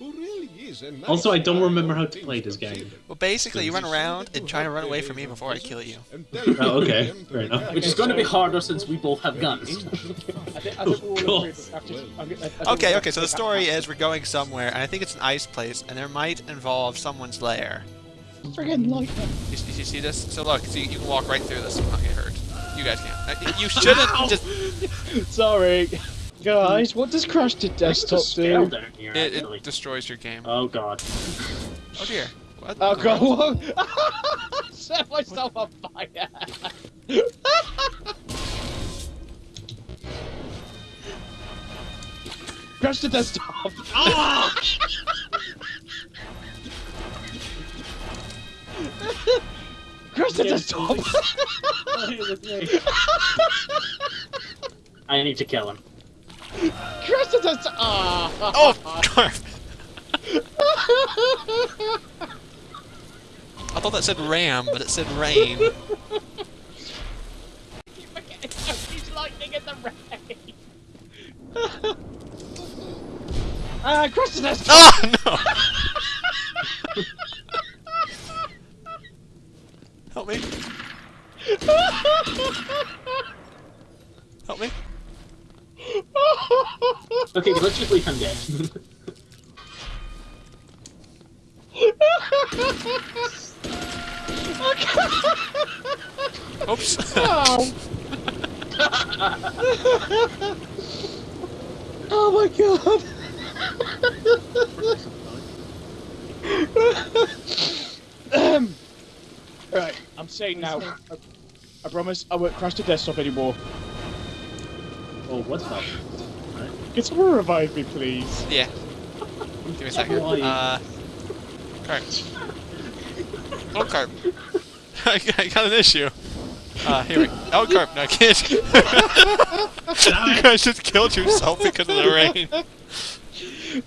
who really nice Also, I don't remember how to play this game. Well, basically, you run around and try to run away from me before I kill you. Oh, okay. Fair enough. Which is going to be harder since we both have guns. ancient I think, I think we're all oh, God. agreed that after- I'm- I- I think Okay, okay, so the story is we're going somewhere, and I think it's an ice place, and there might involve someone's lair. friggin' like that. You, you, you see this? So look, see, you can walk right through this and not get hurt. You guys can't. You shouldn't just... Sorry. Guys, what does crash to There's a desktop do? down here, It, it destroys your game. Oh god. Oh dear. What? Oh god, whoa! Set myself on fire! Crash to desktop! Ah! Crash to desktop! I need to kill him. Crash to desktop! Ah! Oh, Carf! I thought that said ram, but it said rain. He's lightning in the rain! Ah, crash to desktop! Oh no! Help me! Help me! Okay, let's just leave him dead. Oops! Oh! oh my god! um, right, I'm saying now. I, I promise I won't crash the desktop anymore. Oh, what's up? Can someone revive me, please? yeah. Give me a second. Why? Uh. Carp. Oh, Carp. I got- an issue. Uh, here we go. Oh, Carp, no, I can't. you guys just killed yourself because of the rain.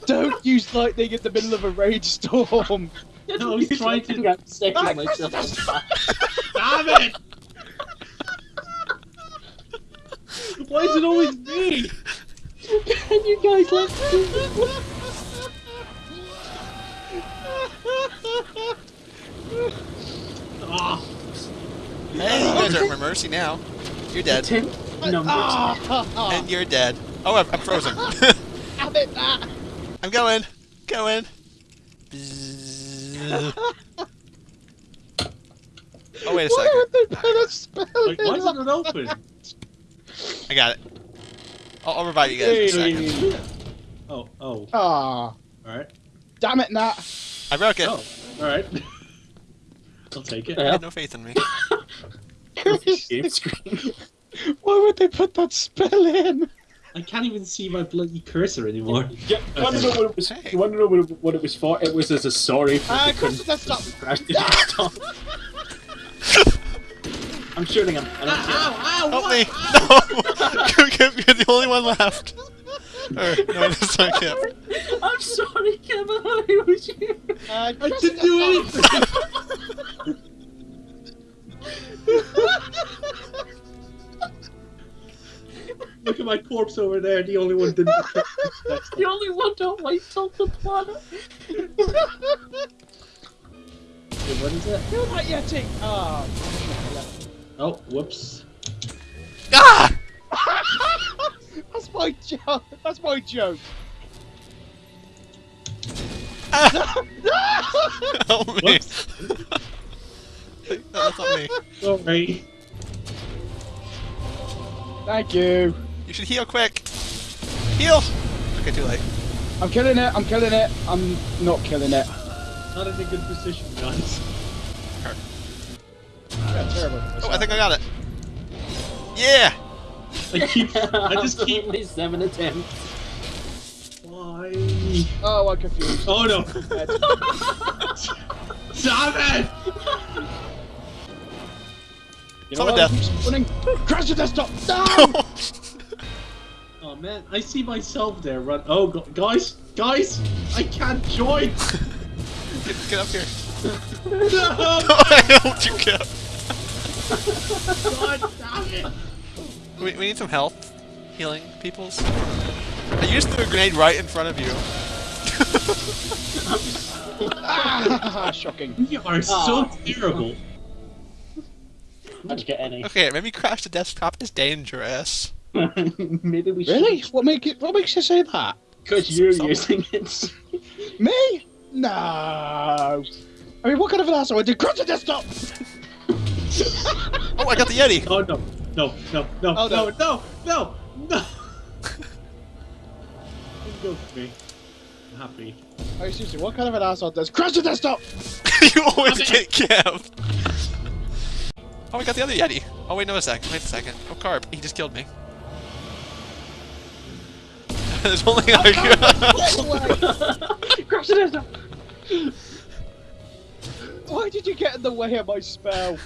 Don't use lightning in the middle of a rainstorm. No, he's trying to. I'm setting myself on. Damn it! Why is it always me? And you guys left Ah, Hey, you guys are at my mercy now. You're dead. Ten numbers. And you're dead. Oh, I'm, I'm frozen. Have it that! I'm going. Going. Oh, wait a Why second. would they put a spell like, why isn't it open? I got it. I'll, I'll revive you guys in a second. Oh, oh, Ah, alright. damn it, Nat! I broke it. Oh, alright. I'll take it. You Yeah. had no faith in me. Game screen. Why would they put that spell in? I can't even see my bloody cursor anymore. Yeah, you want to know what it was? Hey. You want to know what it, what it was for? It was as a sorry for Ah, the crash the desktop! crash the desktop. I'm shooting him. I don't see him. Help me! No! You're the only one left. Or, no, that's not Kip. I'm sorry, Kevin. It was you. Uh, I didn't do anything! Look at my corpse over there, the only one didn't. The only one don't wait till the planet. what is it? Kill that Yeti! Ah. Oh, whoops. Ah! That's my joke! That's my joke! Help me! Whoops. No, that's not me. Sorry. Thank you! You should heal quick. Heal! Okay, too late. I'm killing it, I'm killing it, I'm not killing it. Not in a good position, guys. Yeah, terrible. Oh, I think I got it. Yeah! I keep. I just keep. Only seven attempts. Why? Oh, I'm confused. Oh no! Dead. Damn it! You Summon death. Running. Crash the desktop! No! Oh man, I see myself there run. Oh gu- guys, guys, I can't join. Get, get up here. no! I helped you, Kip. God damn it! We, we need some health. Healing peoples. I used threw a grenade right in front of you. ah, shocking. You are so Ah. terrible. How'd you get any? Okay, maybe crash the desktop is dangerous. Maybe we Really? should. What make it? What makes you say that? Because you're Some- using it. Me? No. I mean, what kind of an asshole would do? Crash the desktop. Oh, I got the Yeti! Oh no, no, no, no, Oh, no, no. no, no, no. Don't go for me. I'm happy. Oh, seriously, what kind of an asshole does crash the desktop? you always get Kev! Oh, I got the other Yeti! Oh, wait, no, a sec. Wait a second. Oh, Carp, he just killed me. There's only oh, like... Crash the desktop. Why did you get in the way of my spell?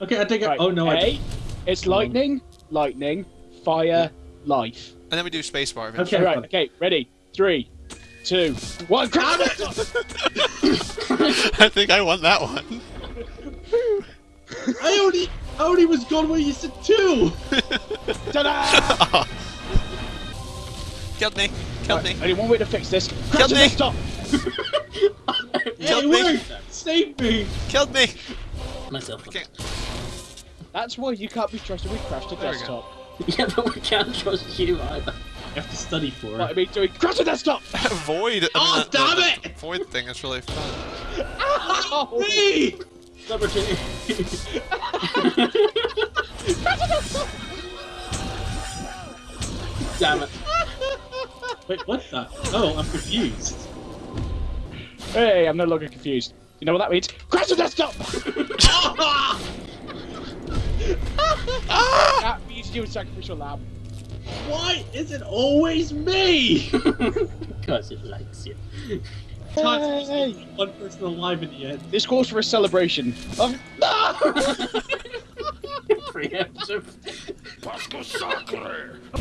Okay, I take it. Right, Oh no, I. A, it's lightning, lightning, fire, life. and then we do spacebar Okay. eventually. Right, okay, ready? Three, two, one. Crash the! I think I won that one. I only, I only was gone when you said two. Ta-da! Killed me. Killed Right, me. only one way to fix this. Crash Killed me. desktop! Yeah, Killed it me. worked. Save me. Killed me. Myself. Okay. That's why you can't be trusted with crash the There desktop. Yeah, but we can't trust you either. You have to study for What I mean, doing crash the desktop! Void. I mean, Oh, the- the- damn the it! Void thing is really fun. Ow! Me. Number two. Damn it. Wait, what the? Oh, I'm confused. Hey, I'm no longer confused. You know what that means? Crash the desktop! Ah! that means you do a sacrificial lamb. Why is it always me? Because it likes you. Times Hey. one person alive in the end. This calls for a celebration of no! Preemptive.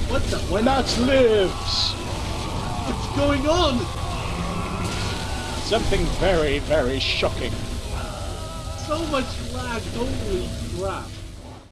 What the? What, Nuts lives! what's going on? Something very, very shocking. So much lag. Holy crap.